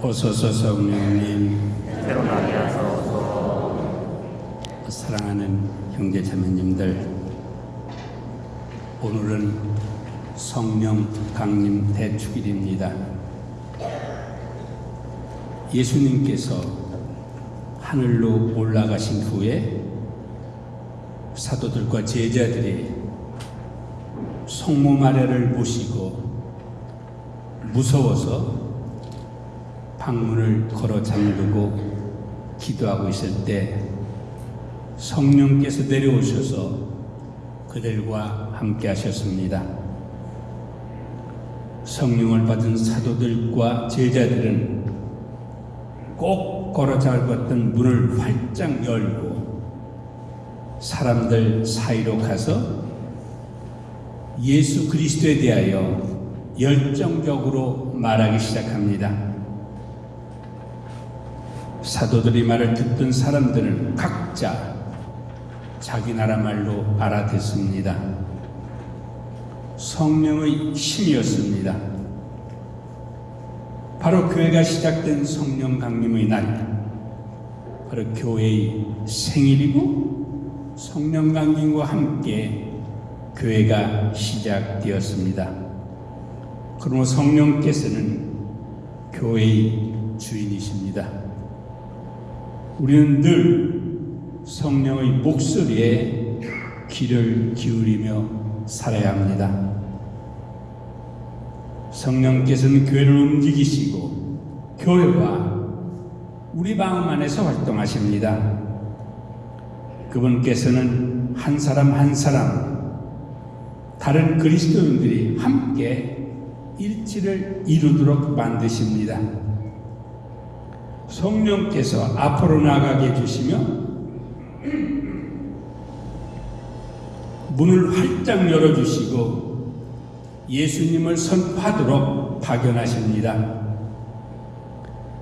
오소서 성령님 때로 나게 하소서 사랑하는 형제 자매님들 오늘은 성령 강림 대축일입니다. 예수님께서 하늘로 올라가신 후에 사도들과 제자들이 성모 마리아를 모시고 무서워서 방문을 걸어 잠그고 기도하고 있을 때 성령께서 내려오셔서 그들과 함께 하셨습니다. 성령을 받은 사도들과 제자들은 꼭 걸어 잡았던 문을 활짝 열고 사람들 사이로 가서 예수 그리스도에 대하여 열정적으로 말하기 시작합니다. 사도들이 말을 듣던 사람들은 각자 자기 나라 말로 알아듣습니다. 성령의 힘이었습니다. 바로 교회가 시작된 성령 강림의 날, 바로 교회의 생일이고 성령 강림과 함께 교회가 시작되었습니다. 그러므로 성령께서는 교회의 주인이십니다. 우리는 늘 성령의 목소리에 귀를 기울이며 살아야 합니다. 성령께서는 교회를 움직이시고 교회와 우리 마음 안에서 활동하십니다. 그분께서는 한 사람 한 사람 다른 그리스도인들이 함께 일치를 이루도록 만드십니다. 성령께서 앞으로 나가게 해주시며 문을 활짝 열어주시고 예수님을 선포하도록 파견하십니다.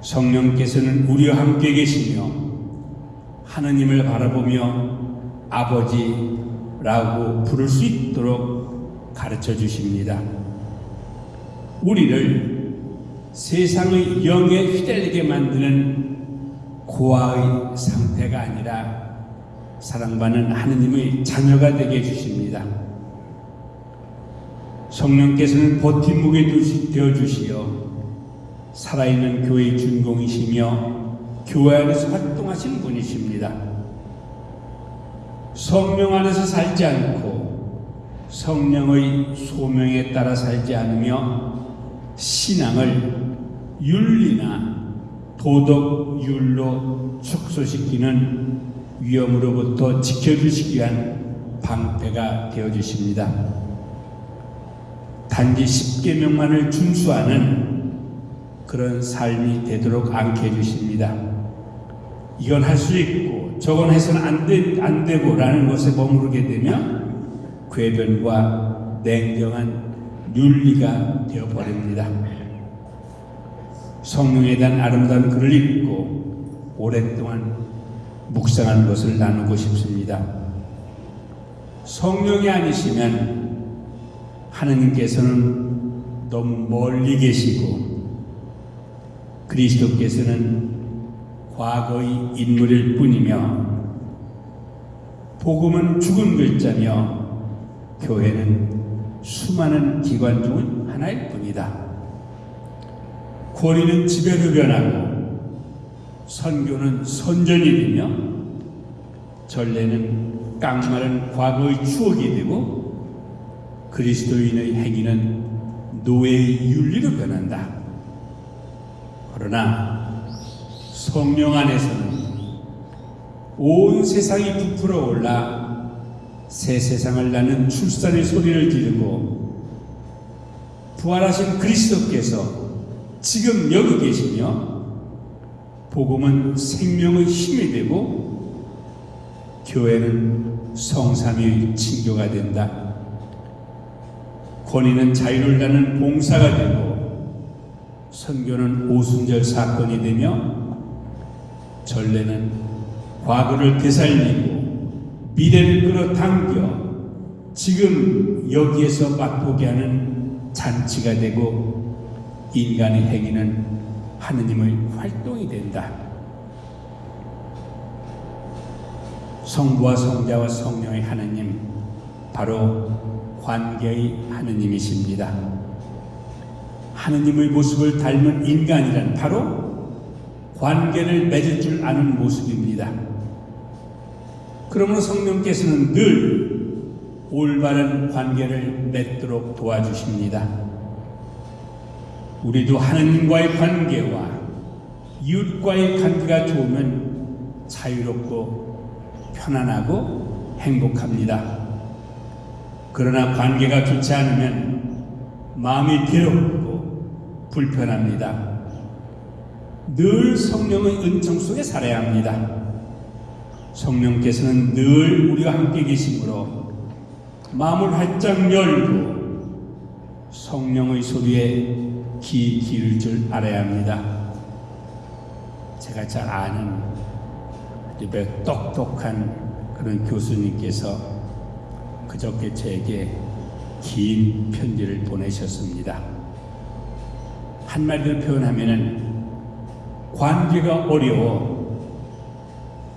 성령께서는 우리와 함께 계시며 하느님을 바라보며 아버지라고 부를 수 있도록 가르쳐 주십니다. 우리를 세상의 영에 휘달리게 만드는 고아의 상태가 아니라 사랑받는 하느님의 자녀가 되게 해주십니다. 성령께서는 버팀목이 되어 주시어 살아있는 교회의 준공이시며 교회 안에서 활동하시는 분이십니다. 성령 안에서 살지 않고 성령의 소명에 따라 살지 않으며 신앙을 윤리나 도덕 윤로 축소시키는 위험으로부터 지켜주시기 위한 방패가 되어 주십니다. 단지 십계명만을 준수하는 그런 삶이 되도록 않게 해주십니다. 이건 할 수 있고 저건 해서는 안, 되, 안 되고 라는 것에 머무르게 되면 궤변과 냉정한 윤리가 되어버립니다. 성령에 대한 아름다운 글을 읽고 오랫동안 묵상한 것을 나누고 싶습니다. 성령이 아니시면 하느님께서는 너무 멀리 계시고 그리스도께서는 과거의 인물일 뿐이며 복음은 죽은 글자며 교회는 수많은 기관 중 하나일 뿐이다. 권위는 지배로 변하고 선교는 선전이 되며 전례는 깡마른 과거의 추억이 되고 그리스도인의 행위는 노예의 윤리로 변한다. 그러나 성령 안에서는 온 세상이 부풀어 올라 새 세상을 낳는 출산의 소리를 지르고 부활하신 그리스도께서 지금 여기 계시며 복음은 생명의 힘이 되고 교회는 성삼위의 친교가 된다. 권위는 자유를 나는 봉사가 되고 선교는 오순절 사건이 되며 전례는 과거를 되살리고 미래를 끌어당겨 지금 여기에서 맛보게 하는 잔치가 되고 인간의 행위는 하느님의 활동이 된다. 성부와 성자와 성령의 하느님, 바로 관계의 하느님이십니다. 하느님의 모습을 닮은 인간이란 바로 관계를 맺을 줄 아는 모습입니다. 그러므로 성령께서는 늘 올바른 관계를 맺도록 도와주십니다. 우리도 하느님과의 관계와 이웃과의 관계가 좋으면 자유롭고 편안하고 행복합니다. 그러나 관계가 좋지 않으면 마음이 괴롭고 불편합니다. 늘 성령의 은총 속에 살아야 합니다. 성령께서는 늘 우리와 함께 계시므로 마음을 활짝 열고 성령의 소리에 귀 기울 줄 알아야 합니다. 제가 잘 아는 매 똑똑한 그런 교수님께서 그저께 제게 긴 편지를 보내셨습니다. 한마디로 표현하면은 관계가 어려워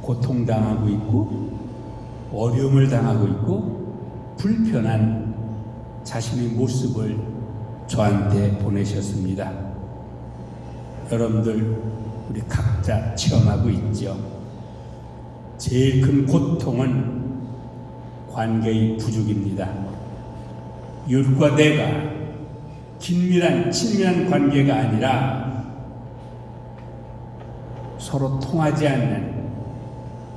고통당하고 있고 어려움을 당하고 있고 불편한 자신의 모습을 저한테 보내셨습니다. 여러분들 우리 각자 체험하고 있죠. 제일 큰 고통은 관계의 부족입니다. 이웃과 내가 긴밀한 친밀한 관계가 아니라 서로 통하지 않는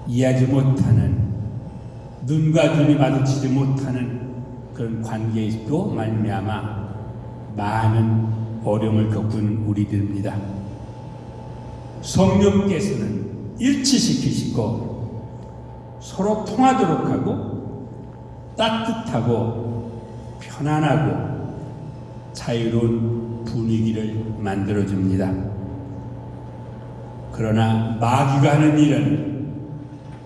이해하지 못하는 눈과 눈이 마주치지 못하는 그런 관계에도 말미암아 많은 어려움을 겪은 우리들입니다. 성령께서는 일치시키시고 서로 통하도록 하고 따뜻하고 편안하고 자유로운 분위기를 만들어줍니다. 그러나 마귀가 하는 일은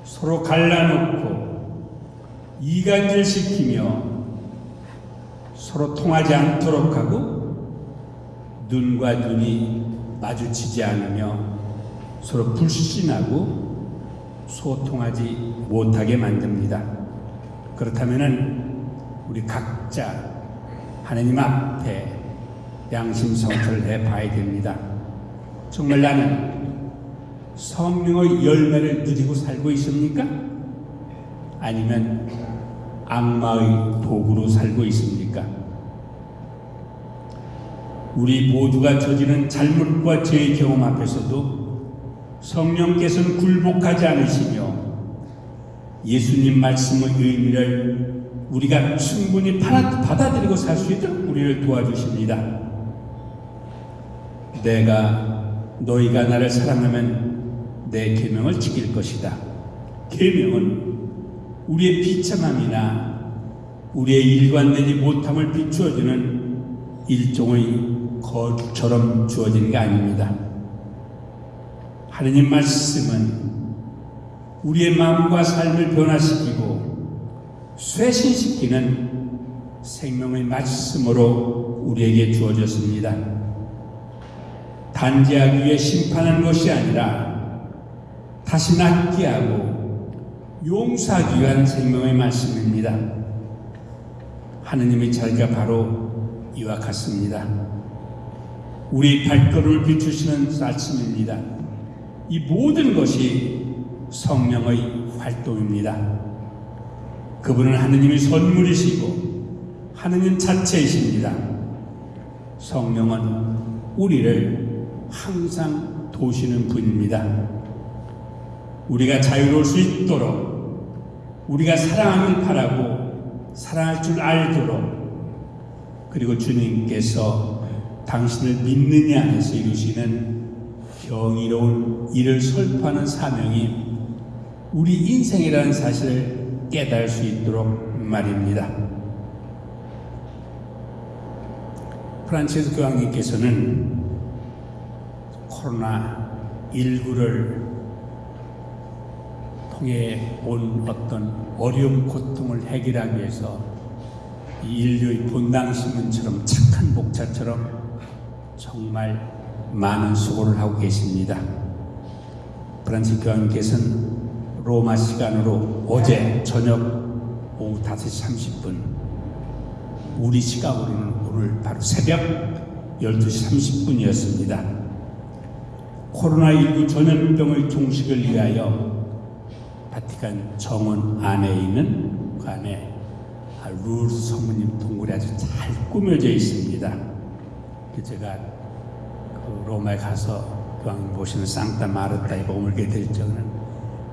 서로 갈라놓고 이간질 시키며 서로 통하지 않도록 하고 눈과 눈이 마주치지 않으며 서로 불신하고 소통하지 못하게 만듭니다. 그렇다면 우리 각자 하나님 앞에 양심 성찰을 해 봐야 됩니다. 정말 나는 성령의 열매를 누리고 살고 있습니까? 아니면 악마의 도구로 살고 있습니까? 우리 모두가 저지른 잘못과 죄의 경험 앞에서도 성령께서는 굴복하지 않으시며 예수님 말씀의 의미를 우리가 충분히 받아- 받아들이고 살 수 있도록 우리를 도와주십니다. 내가 너희가 나를 사랑하면 내 계명을 지킬 것이다. 계명은 우리의 비참함이나 우리의 일관되지 못함을 비추어주는 일종의 거처럼 주어진 게 아닙니다. 하느님 말씀은 우리의 마음과 삶을 변화시키고 쇄신시키는 생명의 말씀으로 우리에게 주어졌습니다. 단죄하기 위해 심판하는 것이 아니라 다시 낫게 하고 용서하기 위한 생명의 말씀입니다. 하느님의 자리가 바로 이와 같습니다. 우리 발걸음을 비추시는 말씀입니다. 이 모든 것이 성령의 활동입니다. 그분은 하느님의 선물이시고 하느님 자체이십니다. 성령은 우리를 항상 도시는 분입니다. 우리가 자유로울 수 있도록 우리가 사랑하길 바라고 사랑할 줄 알도록 그리고 주님께서 당신을 믿느냐 안에서 이루시는 경이로운 일을 설파하는 사명이 우리 인생이라는 사실을 깨달을 수 있도록 말입니다. 프란치스 교황님께서는 코로나 19를 통해 온 어떤 어려움 고통을 해결하기 위해서 이 인류의 본당 신문처럼 착한 목자처럼 정말 많은 수고를 하고 계십니다. 프란치 교황께서는 로마 시간으로 어제 저녁 오후 5시 30분 우리 시각으로는 오늘 바로 새벽 12시 30분이었습니다. 코로나19 전염병의 종식을 위하여 바티칸 정원 안에 있는 아, 루르스 성모님 동굴이 아주 잘 꾸며져 있습니다. 그 제가 그 로마에 가서 교황님 모시는 상타 마르타에 머물게 될 적은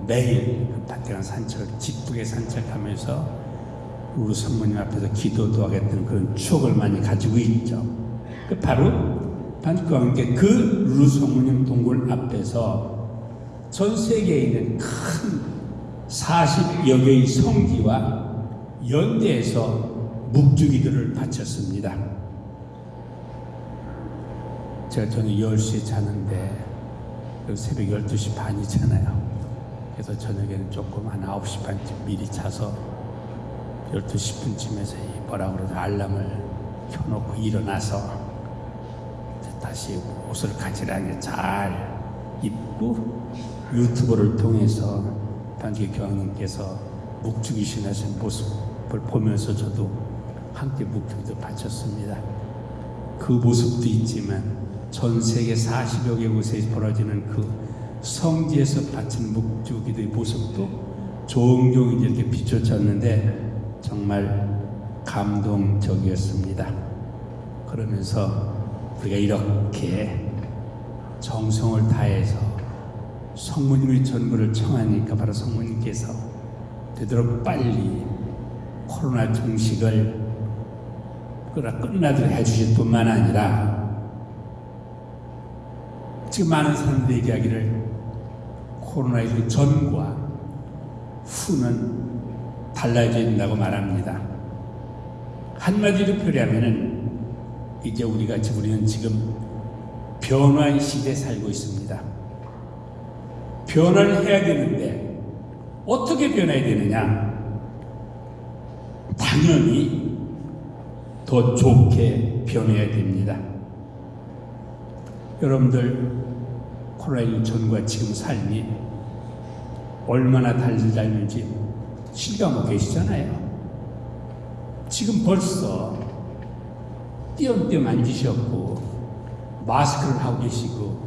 매일 그 바티칸 산책을 기쁘게 산책하면서 우리 성모님 앞에서 기도도 하겠다는 그런 추억을 많이 가지고 있죠. 그 바로 반과 함께 그 루르 성모님 동굴 앞에서 전 세계에 있는 큰 40여 개의 성지와 연대에서 묵주기들을 바쳤습니다. 제가 저는 10시에 자는데 그 새벽 12시 반이잖아요. 그래서 저녁에는 조금 한 9시 반쯤 미리 자서 12시 10분쯤에서 이 뭐라 그러죠 알람을 켜놓고 일어나서 다시 옷을 가지런하게 잘 입고 유튜브를 통해서 단기 교황님께서 묵주기 신 하신 모습을 보면서 저도 함께 묵주기도 바쳤습니다. 그 모습도 있지만 전 세계 40여 개 곳에 벌어지는 그 성지에서 바치는 묵주기도의 모습도 종종 이렇게 비춰졌는데 정말 감동적이었습니다. 그러면서 우리가 이렇게 정성을 다해서 성모님의 전부를 청하니까 바로 성모님께서 되도록 빨리 코로나 종식을 끝나도록 해주실 뿐만 아니라 지금 많은 사람들이 얘기하기를 코로나19 전과 후는 달라져야 된다고 말합니다. 한마디로 표현하면은 이제 우리가 지금 우리는 지금 변화의 시대에 살고 있습니다. 변화를 해야 되는데 어떻게 변해야 되느냐? 당연히 더 좋게 변해야 됩니다. 여러분들 코로나19 전과 지금 삶이 얼마나 달라졌는지 실감하고 계시잖아요. 지금 벌써 띄엄띄엄 앉으셨고 마스크를 하고 계시고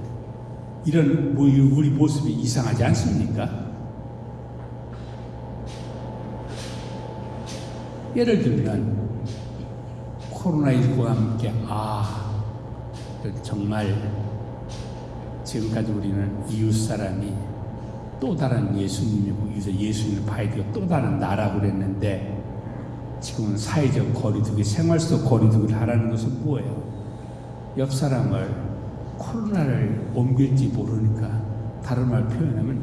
이런 뭐 우리 모습이 이상하지 않습니까? 예를 들면 코로나19와 함께 아 정말 지금까지 우리는 이웃 사람이 또 다른 예수님이고 이제 예수님을 봐야 되고 또 다른 나라고 그랬는데 지금은 사회적 거리두기, 생활 속 거리두기를 하라는 것은 뭐예요? 옆 사람을 코로나를 옮길지 모르니까 다른 말 표현하면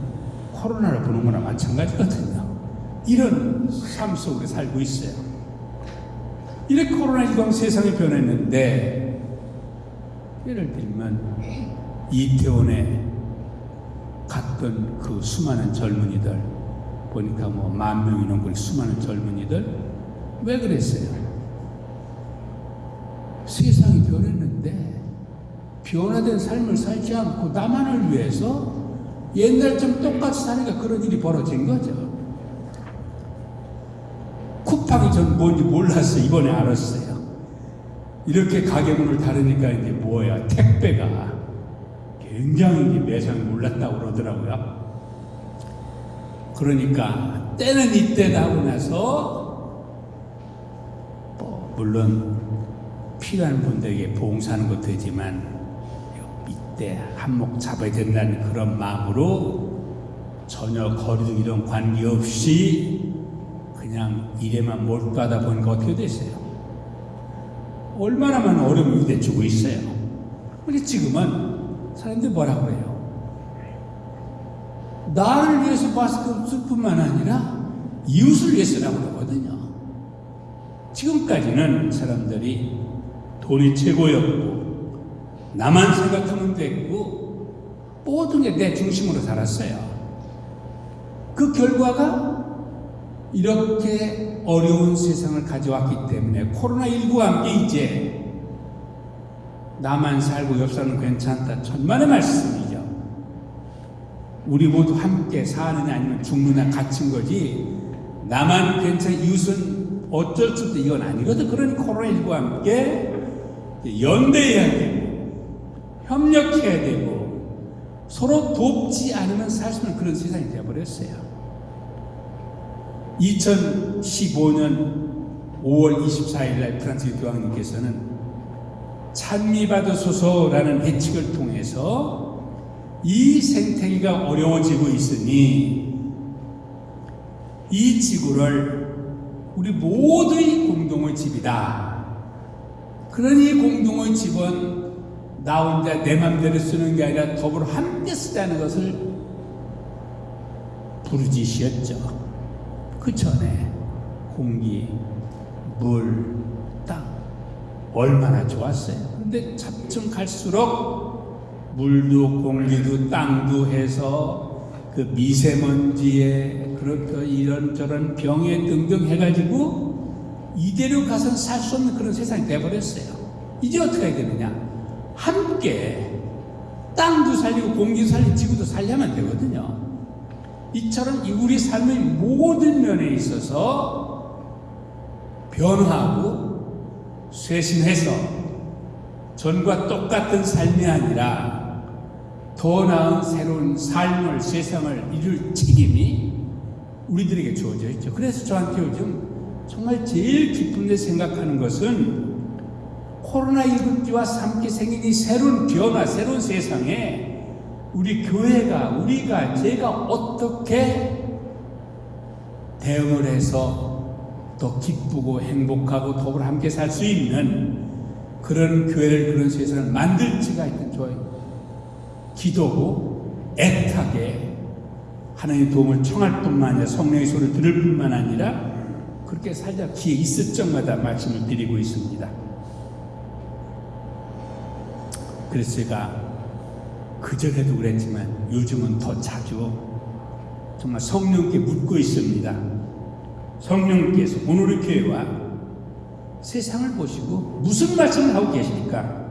코로나를 보는 거나 마찬가지거든요. 이런 삶 속에 살고 있어요. 이렇게 코로나19가 세상이 변했는데 예를 들면 이태원에 갔던 그 수많은 젊은이들 보니까 뭐 만 명이 넘고 수많은 젊은이들 왜 그랬어요? 세상이 변했는데 변화된 삶을 살지 않고 나만을 위해서 옛날처럼 똑같이 사니까 그런 일이 벌어진 거죠. 쿠팡이 전 뭔지 몰랐어요. 이번에 알았어요. 이렇게 가게문을 다르니까 이제 뭐야 택배가 굉장히 매상이 올랐다고 그러더라고요. 그러니까 때는 이때다 하고 나서 뭐 물론 필요한 분들에게 봉사하는 것도 되지만 이 때 한몫 잡아야 된다는 그런 마음으로 전혀 거리두기 이런 관계없이 그냥 일에만 몰두하다 보니까 어떻게 됐어요? 얼마나 많은 어려움을 부대주고 있어요. 근데 지금은 사람들이 뭐라 그래요? 나를 위해서 쓸 뿐만 아니라 이웃을 위해서라고 그러거든요. 지금까지는 사람들이 돈이 최고였고 나만 생각하면 됐고 모든 게 내 중심으로 살았어요. 그 결과가 이렇게 어려운 세상을 가져왔기 때문에 코로나19와 함께 이제 나만 살고 옆 사람은 괜찮다. 천만의 말씀이죠. 우리 모두 함께 사느냐 아니면 죽느냐 갇힌 거지. 나만 괜찮 이웃은 어쩔 수 없다. 이건 아니거든. 그러니 코로나19와 함께 연대해야 되고 협력해야 되고 서로 돕지 않으면 살수 없는 그런 세상이 되어버렸어요. 2015년 5월 24일 날 프란스 교황님께서는 찬미받으소서라는 예측을 통해서 이 생태계가 어려워지고 있으니 이 지구를 우리 모두의 공동의 집이다. 그러니 공동의 집은 나 혼자 내 맘대로 쓰는 게 아니라 더불어 함께 쓰자는 것을 부르짖으셨죠. 그 전에 공기, 물, 땅 얼마나 좋았어요. 근데 차츰 갈수록 물도 공기도 땅도 해서 그 미세먼지에 그렇게 이런저런 병에 등등 해가지고 이대로 가서는 살 수 없는 그런 세상이 돼버렸어요. 이제 어떻게 해야 되느냐? 함께 땅도 살리고 공기도 살리고 지구도 살려면 되거든요. 이처럼 이 우리 삶의 모든 면에 있어서 변화하고 쇄신해서 전과 똑같은 삶이 아니라 더 나은 새로운 삶을 세상을 이룰 책임이 우리들에게 주어져 있죠. 그래서 저한테 요즘 정말 제일 기쁜데 생각하는 것은 코로나19와 함께 생긴 이 새로운 변화, 새로운 세상에 우리 교회가, 우리가, 제가 어떻게 대응을 해서 더 기쁘고 행복하고 더불어 함께 살 수 있는 그런 교회를, 그런 세상을 만들지가 있는 저의 기도고 애타게 하나님의 도움을 청할 뿐만 아니라 성령의 소리를 들을 뿐만 아니라 그렇게 살자 기회 있을 적마다 말씀을 드리고 있습니다. 제가 그전에도 그랬지만 요즘은 더 자주 정말 성령께 묻고 있습니다. 성령께서 오늘의 교회와 세상을 보시고 무슨 말씀을 하고 계십니까?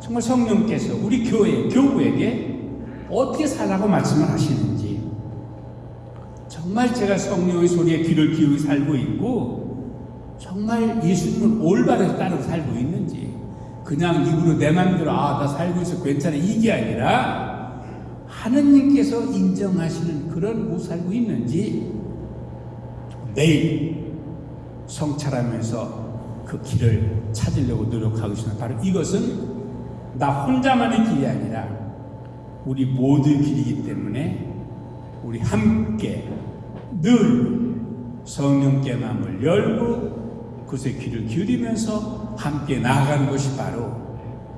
정말 성령께서 우리 교회, 교우에게 어떻게 살라고 말씀을 하시는지 정말 제가 성령의 소리에 귀를 기울여 살고 있고 정말 예수님을 올바르게 따르고 살고 있는지 그냥 입으로 내 마음대로 아 나 살고 있어 괜찮아 이게 아니라 하느님께서 인정하시는 그런 모습 살고 있는지 매일 성찰하면서 그 길을 찾으려고 노력하고 있습니다. 바로 이것은 나 혼자만의 길이 아니라 우리 모두의 길이기 때문에 우리 함께 늘 성령께 마음을 열고 그새 귀를 기울이면서 함께 나아가는 것이 바로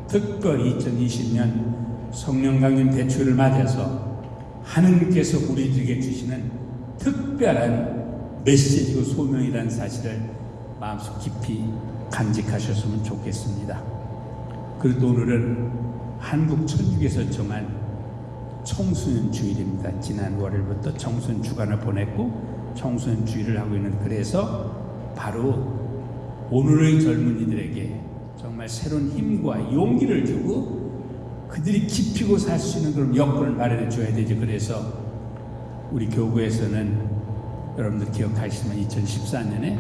특별히 2020년 성령 강림 대추를 맞아서 하느님께서 우리들에게 주시는 특별한 메시지고 소명이라는 사실을 마음속 깊이 간직하셨으면 좋겠습니다. 그리고 오늘은 한국 천주교에서 정한 청소년 주일입니다. 지난 월요일부터 청소년 주간을 보냈고 청소년 주일을 하고 있는 그래서 바로 오늘의 젊은이들에게 정말 새로운 힘과 용기를 주고 그들이 깊이고 살 수 있는 그런 여건을 마련해 줘야 되죠. 그래서 우리 교구에서는 여러분들 기억하시면 2014년에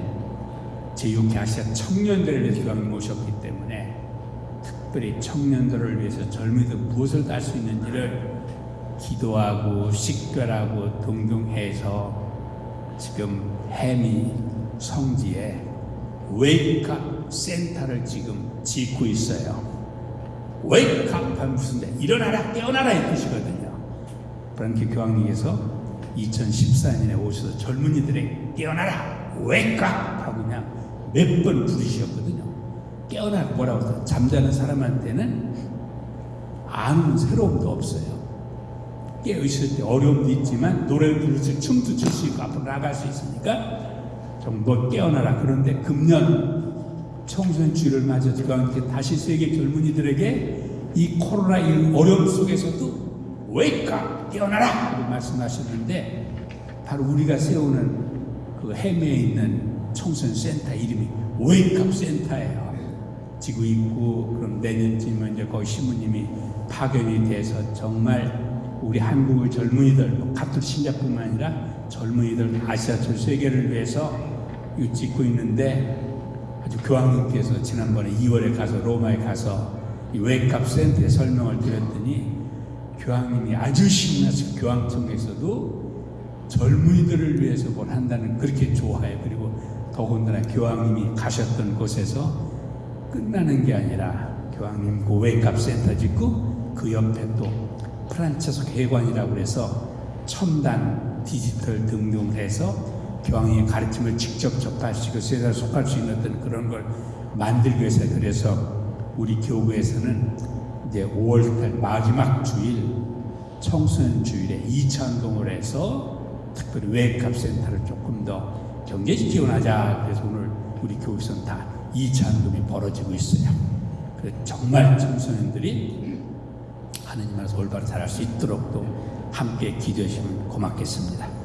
제6회 아시아 청년들을 위해서 교황님 모셨기 때문에 특별히 청년들을 위해서 젊은이들 무엇을 할 수 있는지를 기도하고 식별하고 동경해서 지금 해미 성지에 wake up 센터를 지금 짓고 있어요. wake up 하면 무슨 뜻 일어나라 깨어나라 이 뜻이거든요. 프란치스코 교황님께서 2014년에 오셔서 젊은이들에게 깨어나라 wake up 하고 그냥 몇 번 부르셨거든요. 깨어나 뭐라고 해서 잠자는 사람한테는 아무 새로움도 없어요. 깨어 있을 때 어려움도 있지만 노래를 부를 수 춤도 출 수 있고 앞으로 나갈 수 있으니까 좀뭐 깨어나라. 그런데 금년 청소년 주일을 맞아서 그와 다시 세계 젊은이들에게 이 코로나 이 어려움 속에서도 wake up 깨어나라 말씀하셨는데 바로 우리가 세우는 그 해미에 있는 청소년 센터 이름이 wake up 센터예요. 짓고 있고 그럼 내년쯤은 이제 거기 신부님이 파견이 돼서 정말 우리 한국의 젊은이들 뭐 카톨릭 신자뿐만 아니라 젊은이들 아시아 전 세계를 위해서 짓고 있는데 아주 교황님께서 지난번에 2월에 가서 로마에 가서 이 웨이크업 센터에 설명을 드렸더니 교황님이 아주 신나서 교황청에서도 젊은이들을 위해서 뭘 한다는 그렇게 좋아해요. 그리고 더군다나 교황님이 가셨던 곳에서 끝나는 게 아니라 교황님 그 웨이크업 센터 짓고 그 옆에 또 프란체스코 회관이라고 그래서 첨단 디지털 등등을 해서 교황의 가르침을 직접 접할 수 있고 세상에 속할 수 있는 어떤 그런 걸 만들기 위해서 그래서 우리 교구에서는 이제 5월달 마지막 주일 청소년 주일에 2차운동을 해서 특별히 웨이크업 센터를 조금 더 경제적 지원하자 그래서 오늘 우리 교육선 다 2차운동이 벌어지고 있어요. 그래서 정말 청소년들이 하느님 안에서 올바로 자랄 수 있도록 또 함께 기도해 주시면 고맙겠습니다.